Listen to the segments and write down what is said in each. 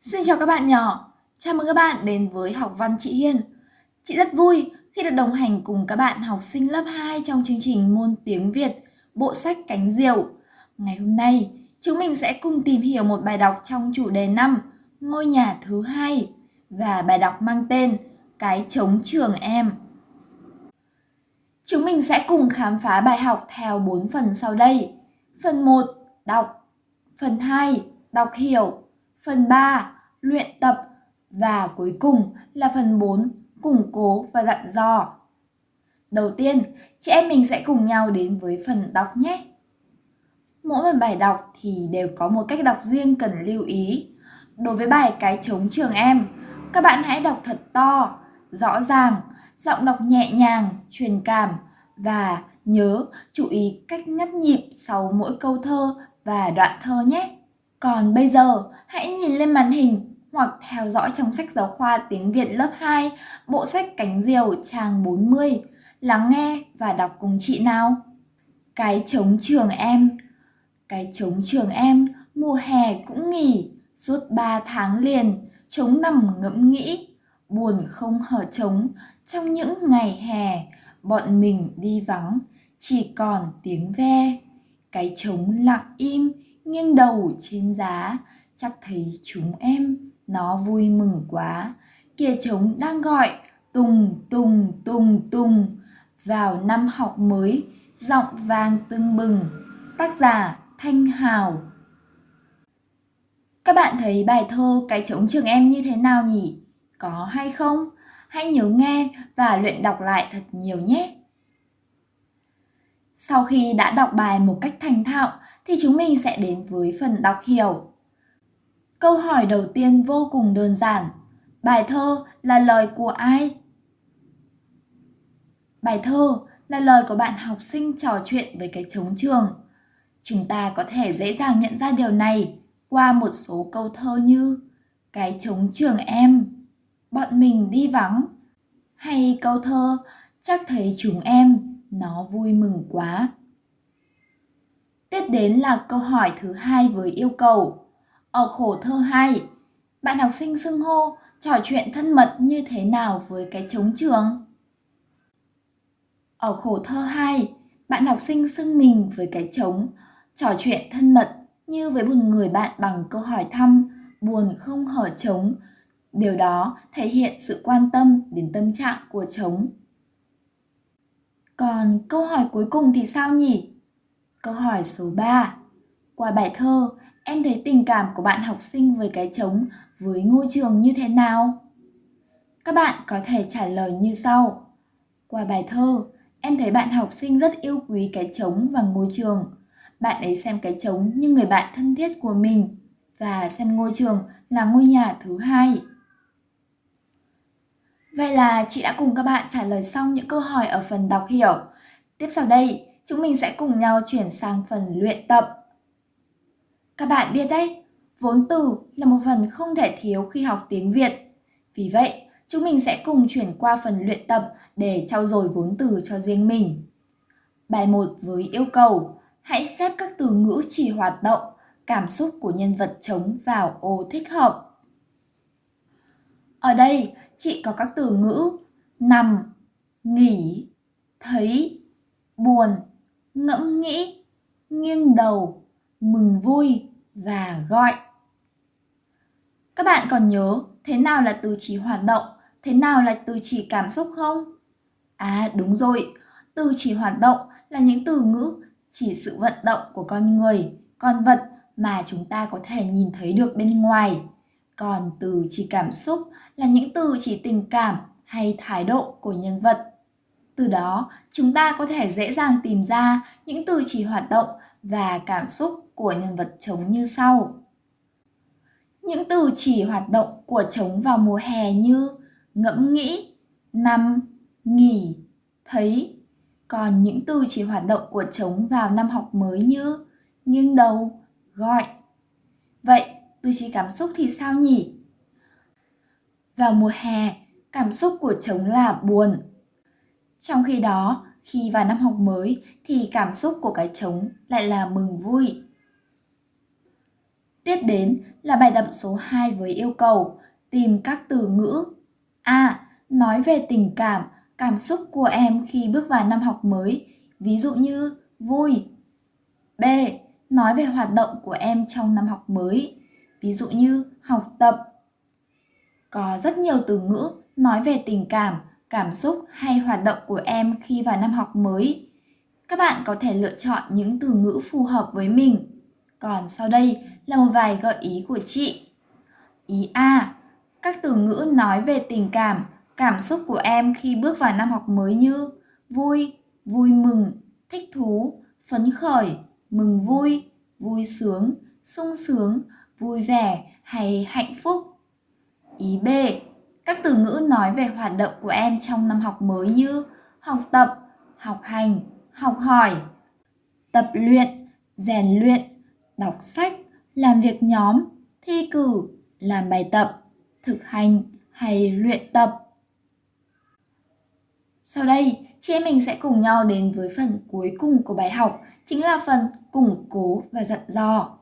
Xin chào các bạn nhỏ, chào mừng các bạn đến với học văn chị Hiên. Chị rất vui khi được đồng hành cùng các bạn học sinh lớp 2 trong chương trình môn tiếng Việt, bộ sách Cánh Diều. Ngày hôm nay, chúng mình sẽ cùng tìm hiểu một bài đọc trong chủ đề 5, ngôi nhà thứ hai và bài đọc mang tên Cái trống trường em. Chúng mình sẽ cùng khám phá bài học theo 4 phần sau đây. Phần 1, đọc. Phần 2, đọc hiểu. Phần 3, luyện tập. Và cuối cùng là phần 4, củng cố và dặn dò. Đầu tiên, chị em mình sẽ cùng nhau đến với phần đọc nhé. Mỗi một bài đọc thì đều có một cách đọc riêng cần lưu ý. Đối với bài Cái trống trường em, các bạn hãy đọc thật to, rõ ràng, giọng đọc nhẹ nhàng, truyền cảm và nhớ chú ý cách ngắt nhịp sau mỗi câu thơ và đoạn thơ nhé. Còn bây giờ, hãy nhìn lên màn hình hoặc theo dõi trong sách giáo khoa tiếng Việt lớp 2, bộ sách Cánh Diều trang 40. Lắng nghe và đọc cùng chị nào. Cái trống trường em Cái trống trường em, mùa hè cũng nghỉ, suốt 3 tháng liền, trống nằm ngẫm nghĩ, buồn không hở trống, trong những ngày hè, bọn mình đi vắng, chỉ còn tiếng ve. Cái trống lặng im, nghiêng đầu trên giá, chắc thấy chúng em, nó vui mừng quá. Kìa trống đang gọi, tùng tùng tùng tùng, vào năm học mới, giọng vang tưng bừng. Tác giả Thanh Hào Các bạn thấy bài thơ Cái trống trường em như thế nào nhỉ? Có hay không? Hãy nhớ nghe và luyện đọc lại thật nhiều nhé. Sau khi đã đọc bài một cách thành thạo thì chúng mình sẽ đến với phần đọc hiểu. Câu hỏi đầu tiên vô cùng đơn giản. Bài thơ là lời của ai? Bài thơ là lời của bạn học sinh trò chuyện với cái trống trường. Chúng ta có thể dễ dàng nhận ra điều này qua một số câu thơ như Cái trống trường em, bọn mình đi vắng, hay câu thơ chắc thấy chúng em, nó vui mừng quá. Tiếp đến là câu hỏi thứ hai với yêu cầu. Ở khổ thơ 2, bạn học sinh xưng hô trò chuyện thân mật như thế nào với cái trống trường? Ở khổ thơ 2, bạn học sinh xưng mình với cái trống, trò chuyện thân mật như với một người bạn bằng câu hỏi thăm, buồn không hở trống. Điều đó thể hiện sự quan tâm đến tâm trạng của trống. Còn câu hỏi cuối cùng thì sao nhỉ? Câu hỏi số 3. Qua bài thơ, em thấy tình cảm của bạn học sinh với cái trống với ngôi trường như thế nào? Các bạn có thể trả lời như sau. Qua bài thơ, em thấy bạn học sinh rất yêu quý cái trống và ngôi trường. Bạn ấy xem cái trống như người bạn thân thiết của mình và xem ngôi trường là ngôi nhà thứ hai. Vậy là chị đã cùng các bạn trả lời xong những câu hỏi ở phần đọc hiểu. Tiếp sau đây, chúng mình sẽ cùng nhau chuyển sang phần luyện tập. Các bạn biết đấy, vốn từ là một phần không thể thiếu khi học tiếng Việt. Vì vậy, chúng mình sẽ cùng chuyển qua phần luyện tập để trau dồi vốn từ cho riêng mình. Bài 1 với yêu cầu, hãy xếp các từ ngữ chỉ hoạt động, cảm xúc của nhân vật trống vào ô thích hợp. Ở đây, chị có các từ ngữ nằm, nghỉ, thấy, buồn, ngẫm nghĩ, nghiêng đầu, mừng vui và gọi. Các bạn còn nhớ thế nào là từ chỉ hoạt động, thế nào là từ chỉ cảm xúc không? À đúng rồi, từ chỉ hoạt động là những từ ngữ chỉ sự vận động của con người, con vật mà chúng ta có thể nhìn thấy được bên ngoài. Còn từ chỉ cảm xúc là những từ chỉ tình cảm hay thái độ của nhân vật. Từ đó, chúng ta có thể dễ dàng tìm ra những từ chỉ hoạt động và cảm xúc của nhân vật trống như sau. Những từ chỉ hoạt động của trống vào mùa hè như ngẫm nghĩ, nằm, nghỉ, thấy. Còn những từ chỉ hoạt động của trống vào năm học mới như nghiêng đầu, gọi. Vậy, từ chỉ cảm xúc thì sao nhỉ? Vào mùa hè, cảm xúc của trống là buồn. Trong khi đó, khi vào năm học mới thì cảm xúc của cái trống lại là mừng vui. Tiếp đến là bài tập số 2 với yêu cầu tìm các từ ngữ. A. Nói về tình cảm, cảm xúc của em khi bước vào năm học mới, ví dụ như vui. B. Nói về hoạt động của em trong năm học mới, ví dụ như học tập. Có rất nhiều từ ngữ nói về tình cảm, cảm xúc hay hoạt động của em khi vào năm học mới. Các bạn có thể lựa chọn những từ ngữ phù hợp với mình. Còn sau đây là một vài gợi ý của chị. Ý A. Các từ ngữ nói về tình cảm, cảm xúc của em khi bước vào năm học mới như vui, vui mừng, thích thú, phấn khởi, mừng vui, vui sướng, sung sướng, vui vẻ hay hạnh phúc. Ý B. Các từ ngữ nói về hoạt động của em trong năm học mới như học tập, học hành, học hỏi, tập luyện, rèn luyện, đọc sách, làm việc nhóm, thi cử, làm bài tập, thực hành hay luyện tập. Sau đây, chị em mình sẽ cùng nhau đến với phần cuối cùng của bài học, chính là phần củng cố và dặn dò.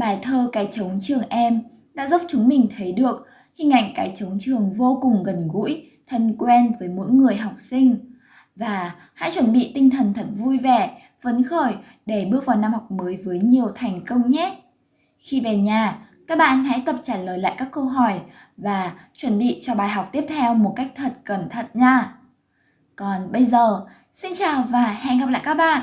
Bài thơ Cái trống trường em đã giúp chúng mình thấy được hình ảnh cái trống trường vô cùng gần gũi, thân quen với mỗi người học sinh. Và hãy chuẩn bị tinh thần thật vui vẻ, phấn khởi để bước vào năm học mới với nhiều thành công nhé. Khi về nhà, các bạn hãy tập trả lời lại các câu hỏi và chuẩn bị cho bài học tiếp theo một cách thật cẩn thận nha. Còn bây giờ, xin chào và hẹn gặp lại các bạn.